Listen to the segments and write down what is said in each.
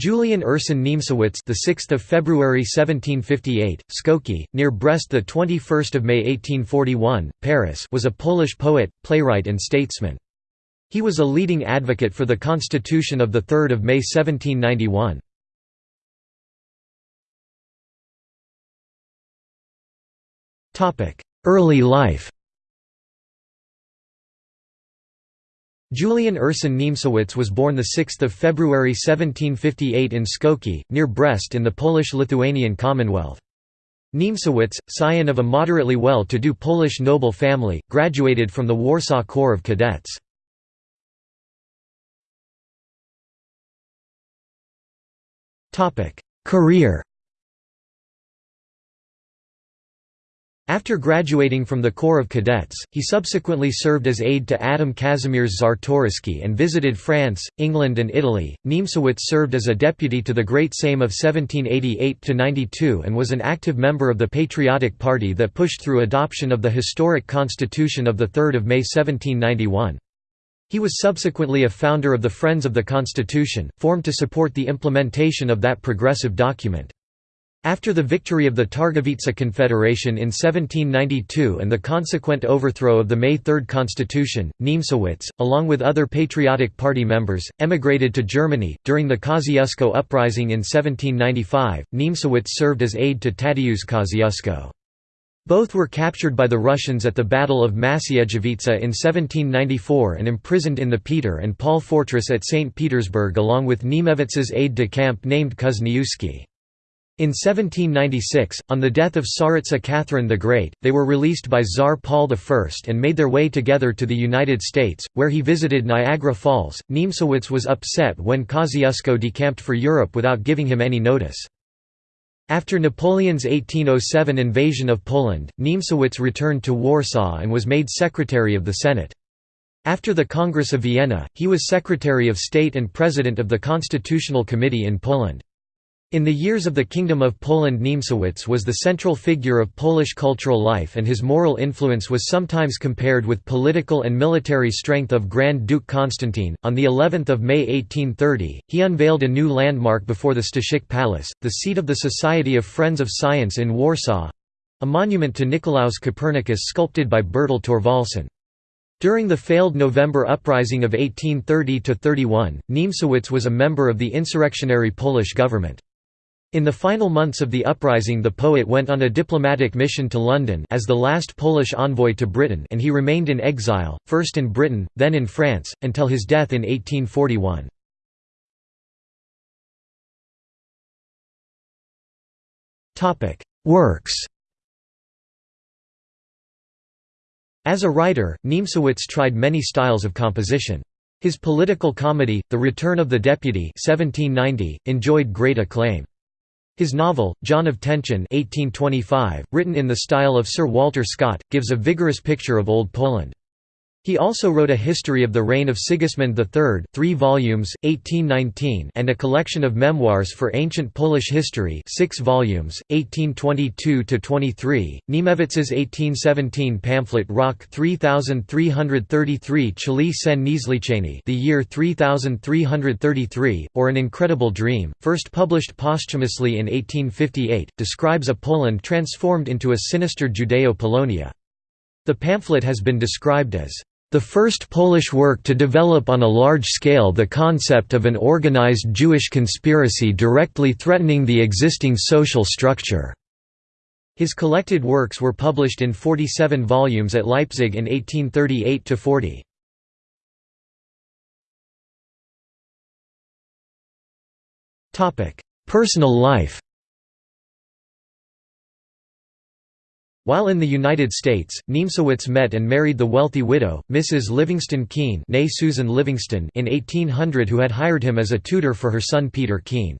Julian Ursyn Niemcewicz, the 6th of February 1758, Skoki, near Brest, the 21st of May 1841, Paris, was a Polish poet, playwright, and statesman. He was a leading advocate for the Constitution of the 3rd of May 1791. Topic: Early life. Julian Ursyn Niemcewicz was born 6 February 1758 in Skoki, near Brest in the Polish-Lithuanian Commonwealth. Niemcewicz, scion of a moderately well-to-do Polish noble family, graduated from the Warsaw Corps of Cadets. Career After graduating from the Corps of Cadets, he subsequently served as aide to Adam Kazimierz Czartoryski and visited France, England and Italy. Niemcewicz served as a deputy to the Great Sejm of 1788–92 and was an active member of the Patriotic Party that pushed through adoption of the historic Constitution of 3 May 1791. He was subsequently a founder of the Friends of the Constitution, formed to support the implementation of that progressive document. After the victory of the Targowica Confederation in 1792 and the consequent overthrow of the May Third Constitution, Niemcewicz, along with other Patriotic Party members, emigrated to Germany. During the Kosciuszko Uprising in 1795, Niemcewicz served as aide to Tadeusz Kosciuszko. Both were captured by the Russians at the Battle of Maciejowice in 1794 and imprisoned in the Peter and Paul fortress at St. Petersburg along with Niemcewicz's aide-de-camp named Kuzniewski. In 1796, on the death of Tsaritsa Catherine the Great, they were released by Tsar Paul I and made their way together to the United States, where he visited Niagara Falls. Niemcewicz was upset when Kosciuszko decamped for Europe without giving him any notice. After Napoleon's 1807 invasion of Poland, Niemcewicz returned to Warsaw and was made Secretary of the Senate. After the Congress of Vienna, he was Secretary of State and President of the Constitutional Committee in Poland. In the years of the Kingdom of Poland Niemcewicz was the central figure of Polish cultural life and his moral influence was sometimes compared with political and military strength of Grand Duke Constantine. On the 11th of May 1830, he unveiled a new landmark before the Staszic Palace, the seat of the Society of Friends of Science in Warsaw, a monument to Nicolaus Copernicus sculpted by Bertel Thorvaldsen. During the failed November uprising of 1830–31, Niemcewicz was a member of the insurrectionary Polish government. In the final months of the uprising the poet went on a diplomatic mission to London as the last Polish envoy to Britain and he remained in exile, first in Britain, then in France, until his death in 1841. Works As a writer, Niemcewicz tried many styles of composition. His political comedy, The Return of the Deputy 1790, enjoyed great acclaim. His novel, John of Tęczyn 1825, written in the style of Sir Walter Scott, gives a vigorous picture of Old Poland. He also wrote a history of the reign of Sigismund III 3 volumes, 1819 and a collection of memoirs for ancient Polish history 6 volumes, 1822–23, Niemcewicz's 1817 pamphlet Rok 3333 czyli sen niezliczeni the year 3333, or An Incredible Dream, first published posthumously in 1858, describes a Poland transformed into a sinister Judeo-Polonia. The pamphlet has been described as the first Polish work to develop on a large scale the concept of an organized Jewish conspiracy directly threatening the existing social structure. His collected works were published in 47 volumes at Leipzig in 1838 to 40. Personal life While in the United States, Niemcewicz met and married the wealthy widow, Mrs. Livingston Kean Susan Livingston in 1800 who had hired him as a tutor for her son Peter Kean.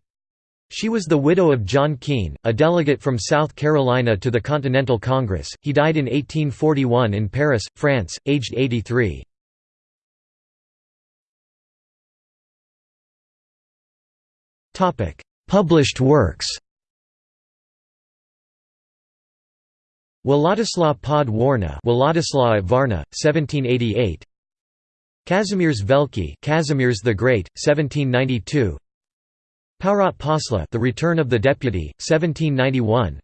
She was the widow of John Kean, a delegate from South Carolina to the Continental Congress. He died in 1841 in Paris, France, aged 83. Published works Władysław pod Warna Władysław Varna, 1788 Kazimierz Wielki Kazimierz the Great, 1792 Powrót posła The Return of the Deputy, 1791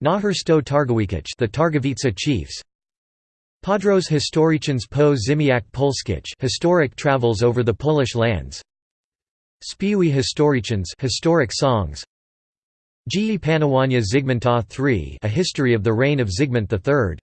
Nahor Sto Targowiecich The Targowica Chiefs. Podróż historycznych po Ziemiach Polskich Historic Travels over the Polish Lands. Śpiewy historyczne Historic Songs Dzieje Panowania Zygmunta III A History of the Reign of Zygmunt III